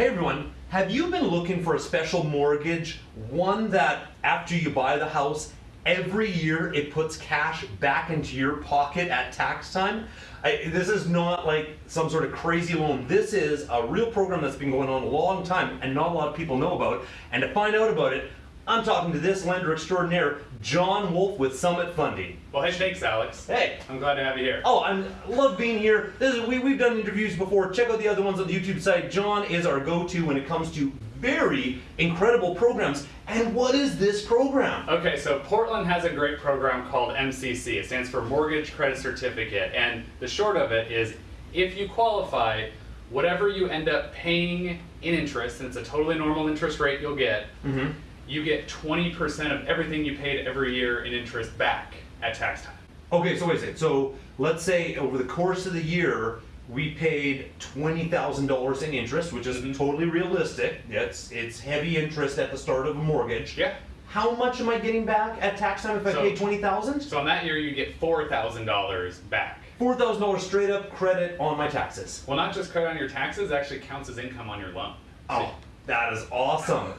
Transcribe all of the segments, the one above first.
Hey everyone, have you been looking for a special mortgage? One that after you buy the house, every year it puts cash back into your pocket at tax time? I, this is not like some sort of crazy loan. This is a real program that's been going on a long time and not a lot of people know about. And to find out about it, I'm talking to this lender extraordinaire, John Wolf with Summit Funding. Well, hey, thanks, Alex. Hey. I'm glad to have you here. Oh, I love being here. This is, we, we've done interviews before. Check out the other ones on the YouTube site. John is our go-to when it comes to very incredible programs. And what is this program? Okay, so Portland has a great program called MCC. It stands for Mortgage Credit Certificate. And the short of it is if you qualify, whatever you end up paying in interest, and it's a totally normal interest rate you'll get, Mm-hmm. You get 20% of everything you paid every year in interest back at tax time. Okay, so wait a second. So let's say over the course of the year, we paid twenty thousand dollars in interest, which is Mhm. totally realistic. It's it's heavy interest at the start of a mortgage. Yeah. How much am I getting back at tax time if I pay twenty thousand? So on that year, you get $4,000 back. Four thousand dollars straight up credit on my taxes. Well, not just credit on your taxes, it actually counts as income on your loan. Oh, that is awesome.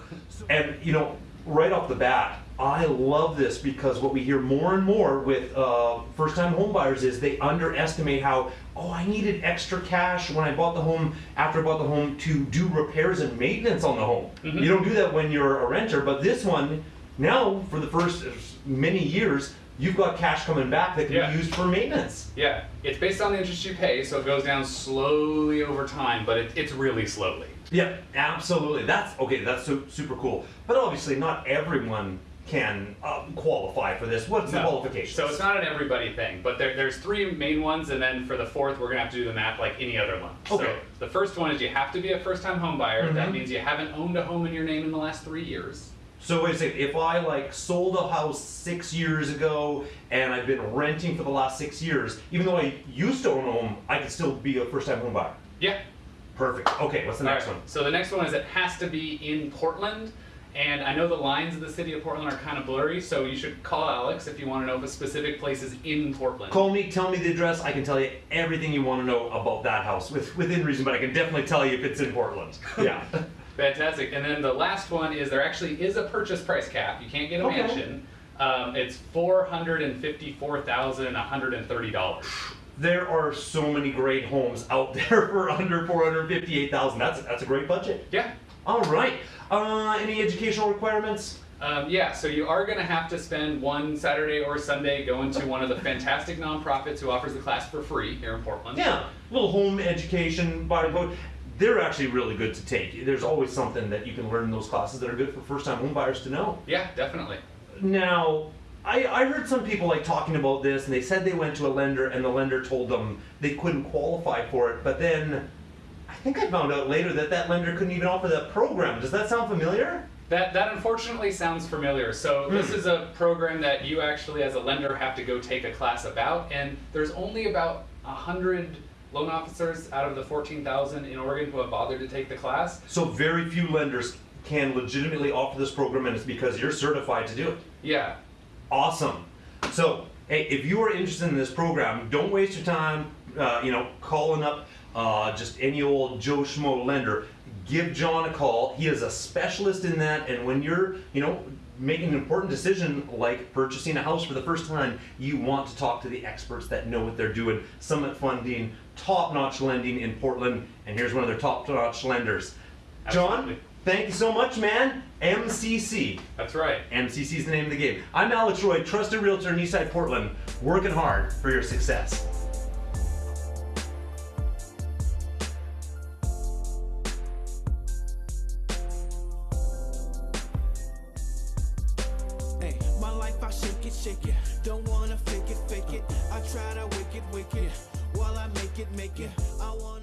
And you know, right off the bat, I love this because what we hear more and more with uh, first-time homebuyers is they underestimate how, oh, I needed extra cash when I bought the home, after I bought the home, to do repairs and maintenance on the home. Mhm. You don't do that when you're a renter, but this one, now for the first many years, you've got cash coming back that can Yeah. be used for maintenance. Yeah, it's based on the interest you pay, so it goes down slowly over time, but it, it's really slowly. Yeah, absolutely. That's okay. That's su- super cool. But obviously, not everyone can um, qualify for this. What's the qualification? So it's not an everybody thing, but there, there's three main ones, and then for the fourth, we're gonna have to do the math like any other one. Okay. So the first one is you have to be a first-time home buyer. That Mhm. means you haven't owned a home in your name in the last three years. So wait a second. If I like sold a house six years ago and I've been renting for the last six years, even though I used to own a home, I could still be a first-time home buyer. Yeah. Perfect. Okay. What's the next Alright, one? So the next one is it has to be in Portland. And I know the lines of the city of Portland are kind of blurry, so you should call Alex if you want to know if a specific place is in Portland. Call me. Tell me the address. I can tell you everything you want to know about that house with, within reason. But I can definitely tell you if it's in Portland. Yeah. Fantastic. And then the last one is there actually is a purchase price cap. You can't get a Okay. mansion. Um, it's four hundred and fifty-four thousand one hundred and thirty dollars. there are so many great homes out there for under four hundred fifty-eight thousand. That's that's a great budget. Yeah. All right. Uh, any educational requirements? Um, yeah. So you are going to have to spend one Saturday or Sunday going to one of the fantastic nonprofits who offers the class for free here in Portland. Yeah, little home education, body boat. They're actually really good to take. There's always something that you can learn in those classes that are good for first-time home buyers to know. Yeah, definitely. Now, I, I heard some people like talking about this, and they said they went to a lender, and the lender told them they couldn't qualify for it. But then, I think I found out later that that lender couldn't even offer that program. Does that sound familiar? That, that unfortunately sounds familiar. So this Hmm. is a program that you actually as a lender have to go take a class about and there's only about a 100 loan officers out of the 14,000 in Oregon who have bothered to take the class. So very few lenders can legitimately offer this program, and it's because you're certified to do it. Yeah. Awesome. So, hey, if you are interested in this program, don't waste your time, uh, you know, calling up uh, just any old Joe Schmo lender. Give John a call. He is a specialist in that, and when you're, you know, making an important decision like purchasing a house for the first time, you want to talk to the experts that know what they're doing. Summit Funding, top-notch lending in Portland, and here's one of their top-notch lenders. John, thank you so much, man. MCC. That's right. MCC is the name of the game. I'm Alex Roy, trusted realtor in Eastside Portland, working hard for your success. I shake it, shake it. Don't wanna fake it, fake it. I try to wicked, wicked. While I make it, make it. I wanna.